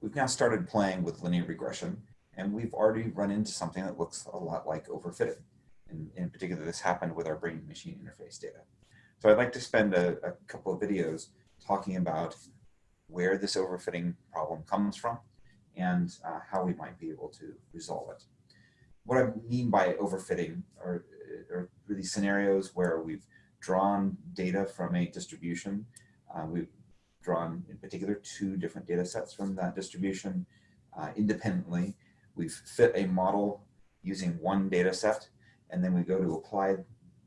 we've now started playing with linear regression and we've already run into something that looks a lot like overfitting. In, in particular, this happened with our brain-machine interface data. So I'd like to spend a, a couple of videos talking about where this overfitting problem comes from and uh, how we might be able to resolve it. What I mean by overfitting are, are really scenarios where we've drawn data from a distribution. Uh, we've drawn, in particular, two different data sets from that distribution uh, independently. We've fit a model using one data set, and then we go to apply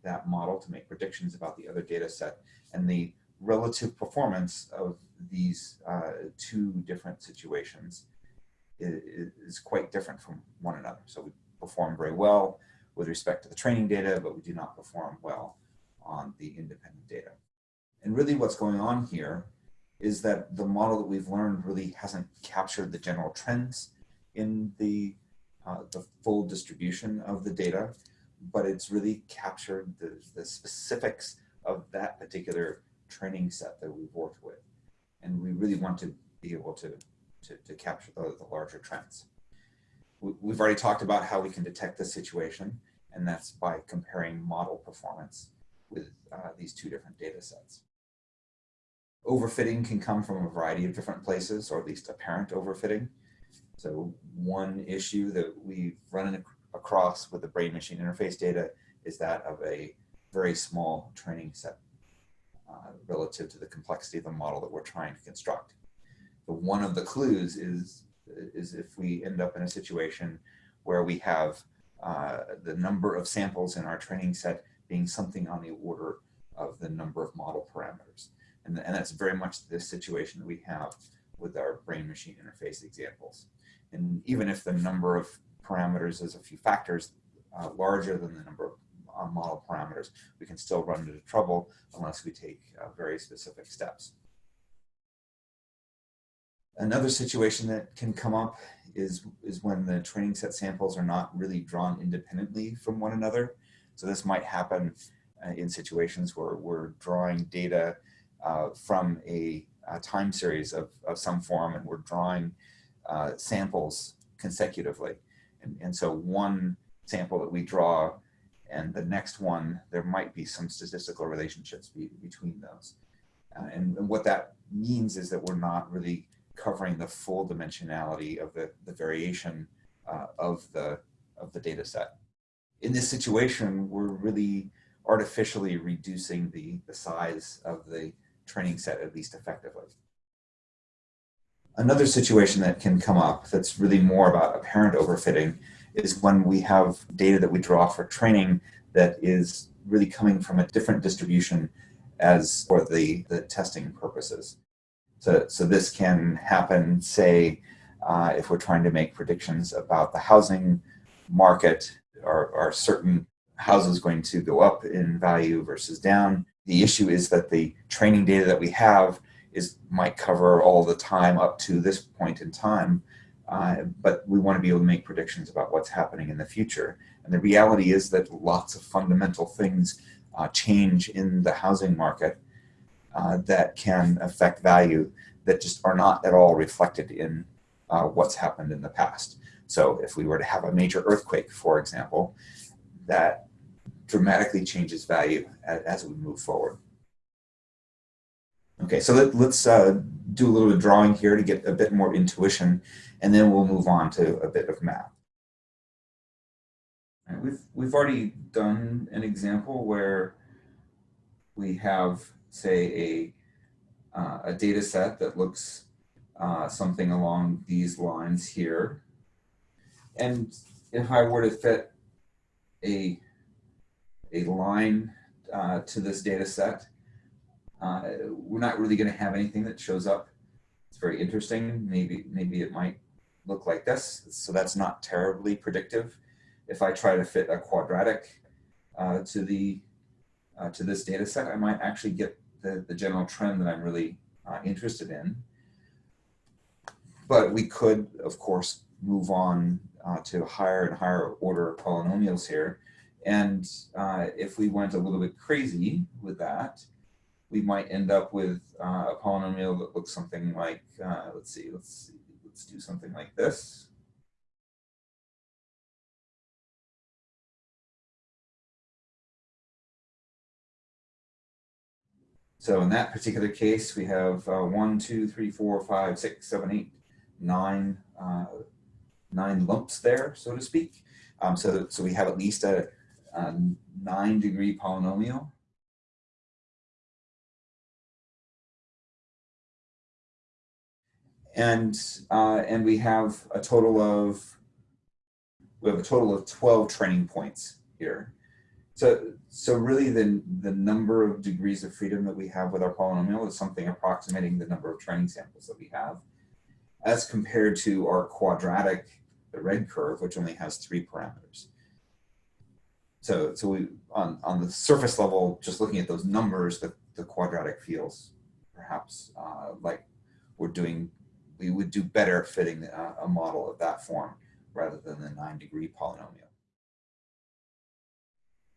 that model to make predictions about the other data set. And the relative performance of these uh, two different situations is, is, quite different from one another. So we perform very well with respect to the training data, but we do not perform well on the independent data. And really what's going on here is that the model that we've learned really hasn't captured the general trends in the, uh, the full distribution of the data, but it's really captured the, the specifics of that particular training set that we've worked with. And we really want to be able to, to, to capture the, the larger trends. We've already talked about how we can detect the situation, and that's by comparing model performance with uh, these two different data sets. Overfitting can come from a variety of different places, or at least apparent overfitting. So one issue that we've run across with the brain-machine interface data is that of a very small training set uh, relative to the complexity of the model that we're trying to construct. But one of the clues is, is if we end up in a situation where we have uh, the number of samples in our training set being something on the order of the number of model parameters. And, and that's very much the situation that we have with our brain-machine interface examples. And even if the number of parameters is a few factors uh, larger than the number of uh, model parameters, we can still run into trouble unless we take uh, very specific steps. Another situation that can come up is, is when the training set samples are not really drawn independently from one another. So this might happen uh, in situations where we're drawing data uh, from a, a, time series of, of some form and we're drawing uh, samples consecutively. And, and so one sample that we draw and the next one, there might be some statistical relationships be, between those. Uh, and, and, what that means is that we're not really covering the full dimensionality of the, the variation uh, of, the, of the data set. In this situation, we're really artificially reducing the, the size of the training set at least effectively. Another situation that can come up that's really more about apparent overfitting is when we have data that we draw for training that is really coming from a different distribution as for the, the testing purposes. So, so this can happen, say, uh, if we're trying to make predictions about the housing market, are, are certain houses going to go up in value versus down? The issue is that the training data that we have is might cover all the time up to this point in time, uh, but we want to be able to make predictions about what's happening in the future. And the reality is that lots of fundamental things uh, change in the housing market uh, that can affect value that just are not at all reflected in uh, what's happened in the past. So if we were to have a major earthquake, for example, that dramatically changes value as, we move forward. Okay, so let, us uh, do a little bit of drawing here to get a bit more intuition, and then we'll move on to a bit of math. Right, we've, we've already done an example where we have, say, a, uh, a data set that looks uh, something along these lines here. And if I were to fit a a line uh, to this data set. Uh, we're not really going to have anything that shows up. It's very interesting. Maybe, maybe it might look like this. So that's not terribly predictive. If I try to fit a quadratic uh, to the uh, to this data set, I might actually get the, the general trend that I'm really uh, interested in. But we could, of course, move on uh, to higher and higher order polynomials here and uh, if we went a little bit crazy with that, we might end up with uh, a polynomial that looks something like, uh, let's see, let's see, let's do something like this. So in that particular case, we have uh, one, two, three, four, five, six, seven, eight, nine, uh, nine lumps there, so to speak. Um, so, so we have at least a, a nine degree polynomial. And, uh, and we have a total of, we have a total of 12 training points here. So, so really the, the number of degrees of freedom that we have with our polynomial is something approximating the number of training samples that we have as compared to our quadratic, the red curve, which only has three parameters. So, so we on, on the surface level, just looking at those numbers, the, the quadratic feels perhaps uh, like we're doing, we would do better fitting a, a model of that form rather than the nine degree polynomial.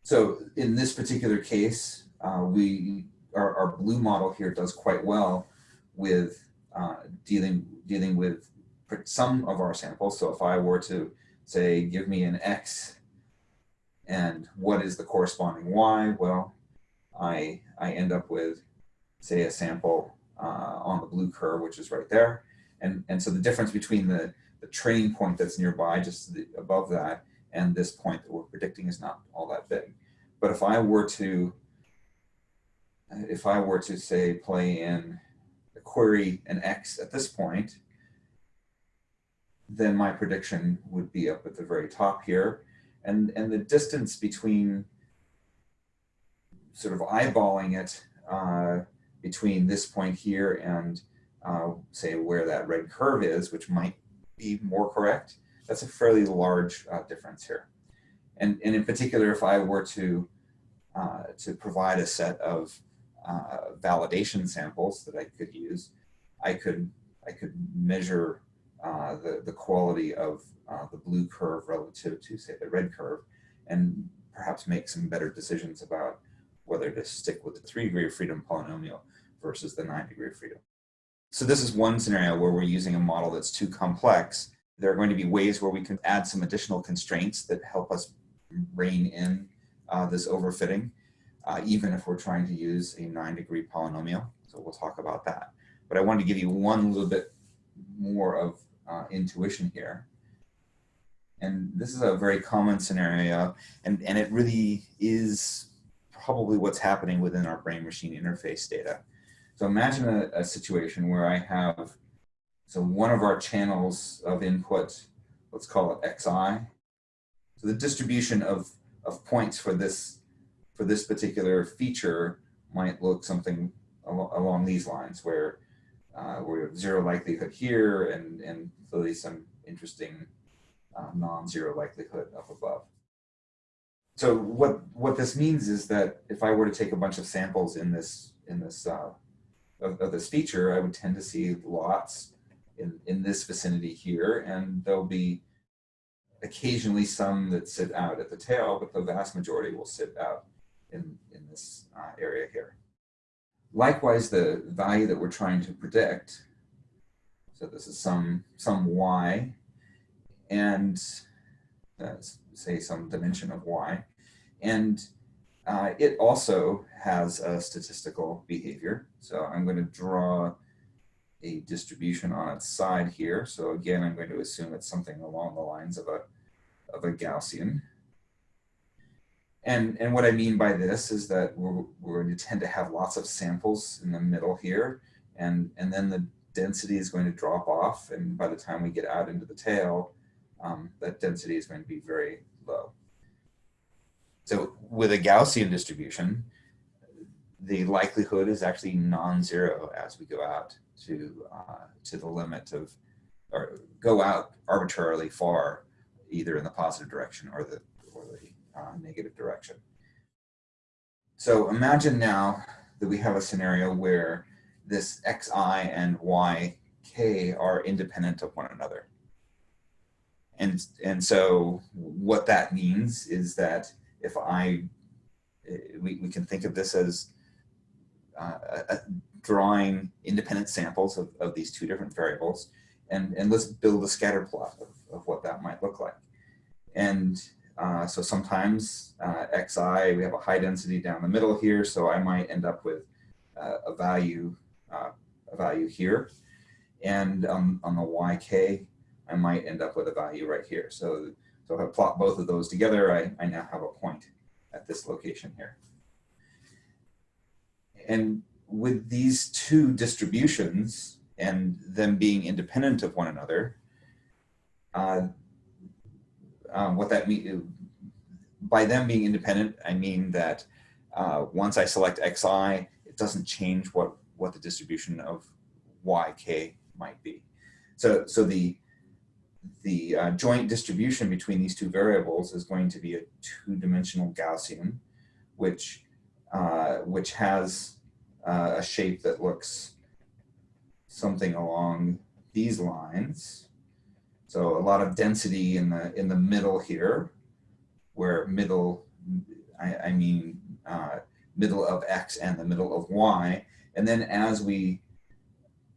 So in this particular case, uh, we our, our, blue model here does quite well with uh, dealing dealing with some of our samples. So if I were to say, give me an X and what is the corresponding Y, well, I, I end up with, say, a sample uh, on the blue curve, which is right there. And, and so the difference between the, the training point that's nearby, just the, above that, and this point that we're predicting is not all that big. But if I were to, if I were to say play in a query an X at this point, then my prediction would be up at the very top here. And, and the distance between sort of eyeballing it uh, between this point here and uh, say where that red curve is, which might be more correct, that's a fairly large uh, difference here. And, and in particular, if I were to, uh, to provide a set of uh, validation samples that I could use, I could, I could measure uh, the, the quality of uh, the blue curve relative to, say, the red curve, and perhaps make some better decisions about whether to stick with the three degree of freedom polynomial versus the nine degree of freedom. So this is one scenario where we're using a model that's too complex. There are going to be ways where we can add some additional constraints that help us rein in uh, this overfitting, uh, even if we're trying to use a nine degree polynomial. So we'll talk about that. But I wanted to give you one little bit more of uh, intuition here. And this is a very common scenario, and, and it really is probably what's happening within our brain-machine interface data. So imagine a, a situation where I have, so one of our channels of input, let's call it xi, so the distribution of, of points for this, for this particular feature might look something al along these lines where uh, we have zero likelihood here and, and clearly some interesting uh, non-zero likelihood up above. So what, what this means is that if I were to take a bunch of samples in this, in this, uh, of, of this feature, I would tend to see lots in, in this vicinity here, and there'll be occasionally some that sit out at the tail, but the vast majority will sit out in, in this uh, area here. Likewise, the value that we're trying to predict, so this is some, some y, and uh, say some dimension of y, and uh, it also has a statistical behavior. So I'm going to draw a distribution on its side here. So again, I'm going to assume it's something along the lines of a, of a Gaussian. And, and what I mean by this is that we're, we're going to tend to have lots of samples in the middle here, and, and then the density is going to drop off, and by the time we get out into the tail, um, that density is going to be very low. So with a Gaussian distribution, the likelihood is actually non-zero as we go out to uh, to the limit of, or go out arbitrarily far, either in the positive direction or the or the uh, negative direction. So imagine now that we have a scenario where this xi and yk are independent of one another. And, and so what that means is that if I, we, we can think of this as uh, drawing independent samples of, of these two different variables. and, and let's build a scatter plot of, of what that might look like. And uh, so sometimes uh, xi, we have a high density down the middle here, so I might end up with uh, a value uh, a value here. And um, on the yk, I might end up with a value right here. So, so if I plot both of those together, I, I now have a point at this location here. And with these two distributions and them being independent of one another, uh, um, what that means, by them being independent, I mean that uh, once I select xi, it doesn't change what, what the distribution of yk might be. So, so the, the uh, joint distribution between these two variables is going to be a two-dimensional Gaussian, which, uh, which has uh, a shape that looks something along these lines. So a lot of density in the in the middle here, where middle, I, I mean uh, middle of x and the middle of y, and then as we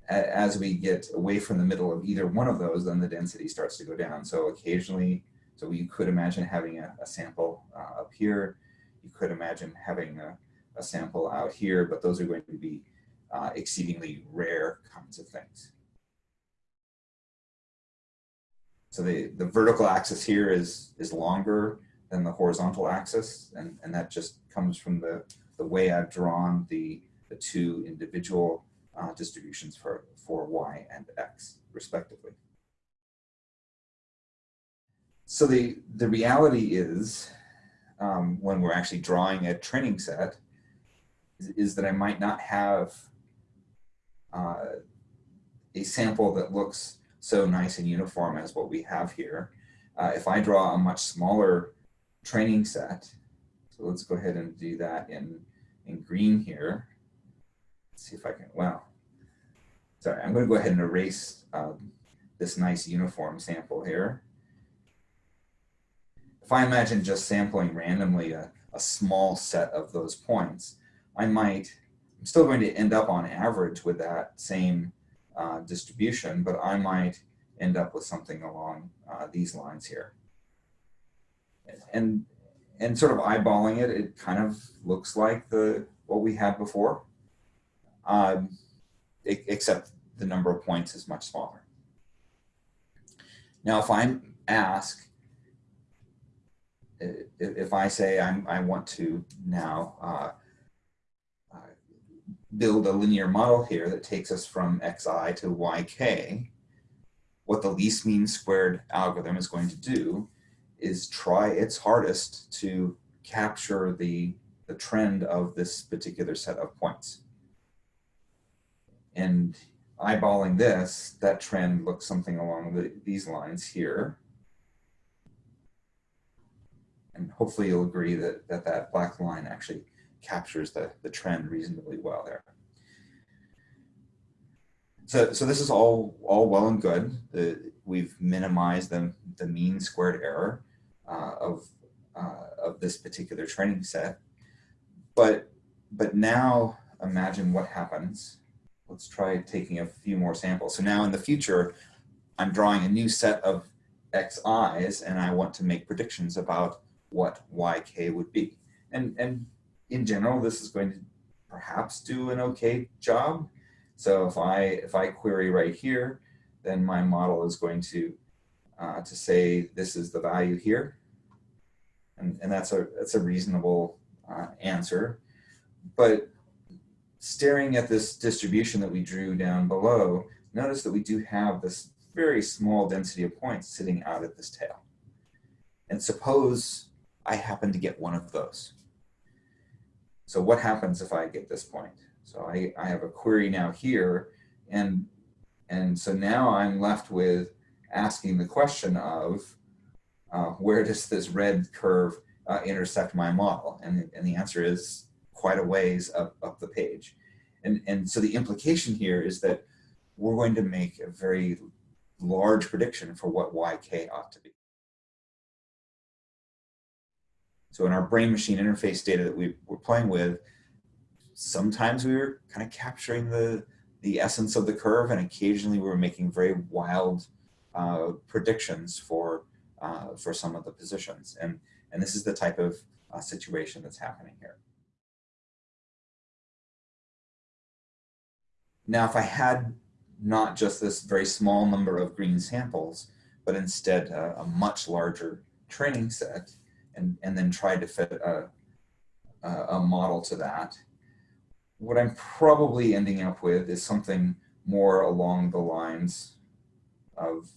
as we get away from the middle of either one of those, then the density starts to go down. So occasionally, so you could imagine having a, a sample uh, up here. You could imagine having a, a, sample out here, but those are going to be uh, exceedingly rare kinds of things. So the, the vertical axis here is, is longer than the horizontal axis, and, and that just comes from the, the way I've drawn the, the two individual uh, distributions for, for y and x, respectively. So the, the reality is, um, when we're actually drawing a training set, is, is that I might not have uh, a sample that looks so nice and uniform as what we have here. Uh, if I draw a much smaller training set, so let's go ahead and do that in, in green here. Let's see if I can, wow, Sorry, I'm going to go ahead and erase um, this nice uniform sample here. If I imagine just sampling randomly a, a small set of those points, I might, I'm still going to end up on average with that same uh, distribution, but I might end up with something along uh, these lines here. And, and sort of eyeballing it, it kind of looks like the what we had before. Um, except the number of points is much smaller. Now, if I'm asked, if I say I'm, I want to now uh, uh, build a linear model here that takes us from xi to yk, what the least mean squared algorithm is going to do is try its hardest to capture the, the trend of this particular set of points. And eyeballing this, that trend looks something along the, these lines here. And hopefully you'll agree that that, that black line actually captures the, the trend reasonably well there. So, so this is all, all well and good. The, we've minimized the, the mean squared error uh, of, uh, of this particular training set. But, but now imagine what happens let's try taking a few more samples. So now in the future, I'm drawing a new set of xi's and I want to make predictions about what yk would be. And, and in general, this is going to perhaps do an okay job. So if I, if I query right here, then my model is going to, uh, to say this is the value here. And, and that's, a, that's a reasonable uh, answer. But staring at this distribution that we drew down below, notice that we do have this very small density of points sitting out at this tail. And suppose I happen to get one of those. So what happens if I get this point? So I, I have a query now here, and, and so now I'm left with asking the question of uh, where does this red curve uh, intersect my model? And, and the answer is quite a ways up, up the page. And, and so the implication here is that we're going to make a very large prediction for what yk ought to be. So in our brain-machine interface data that we were playing with, sometimes we were kind of capturing the, the essence of the curve, and occasionally we were making very wild uh, predictions for uh, for some of the positions. And, and this is the type of uh, situation that's happening here. Now, if I had not just this very small number of green samples, but instead uh, a much larger training set, and, and then tried to fit a, a model to that, what I'm probably ending up with is something more along the lines of,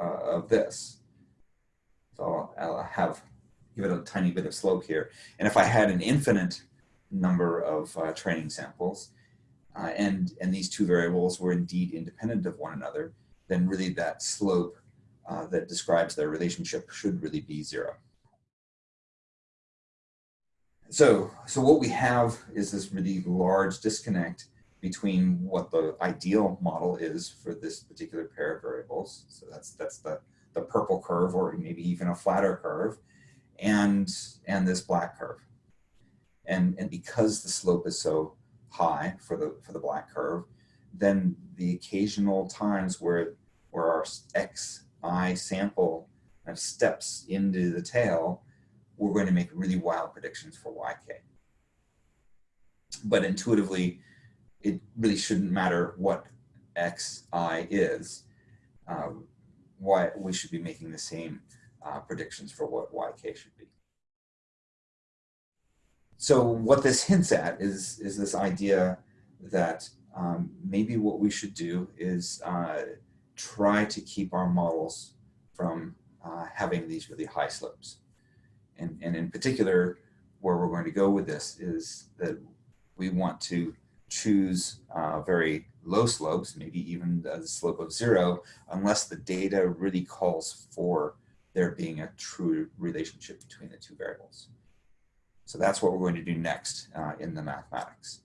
uh, of this. So I'll, have, give it a tiny bit of slope here. And if I had an infinite number of uh, training samples, uh, and, and these two variables were indeed independent of one another, then really that slope uh, that describes their relationship should really be zero. So, so what we have is this really large disconnect between what the ideal model is for this particular pair of variables. So that's, that's the, the purple curve or maybe even a flatter curve and, and this black curve. And, and because the slope is so high for the, for the black curve, then the occasional times where, where our xi sample steps into the tail, we're going to make really wild predictions for yk. But intuitively, it really shouldn't matter what xi is. Um, why we should be making the same uh, predictions for what yk should be. So what this hints at is, is this idea that um, maybe what we should do is uh, try to keep our models from uh, having these really high slopes. And, and in particular, where we're going to go with this is that we want to choose uh, very low slopes, maybe even a slope of zero, unless the data really calls for there being a true relationship between the two variables. So that's what we're going to do next uh, in the mathematics.